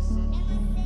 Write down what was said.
Yes.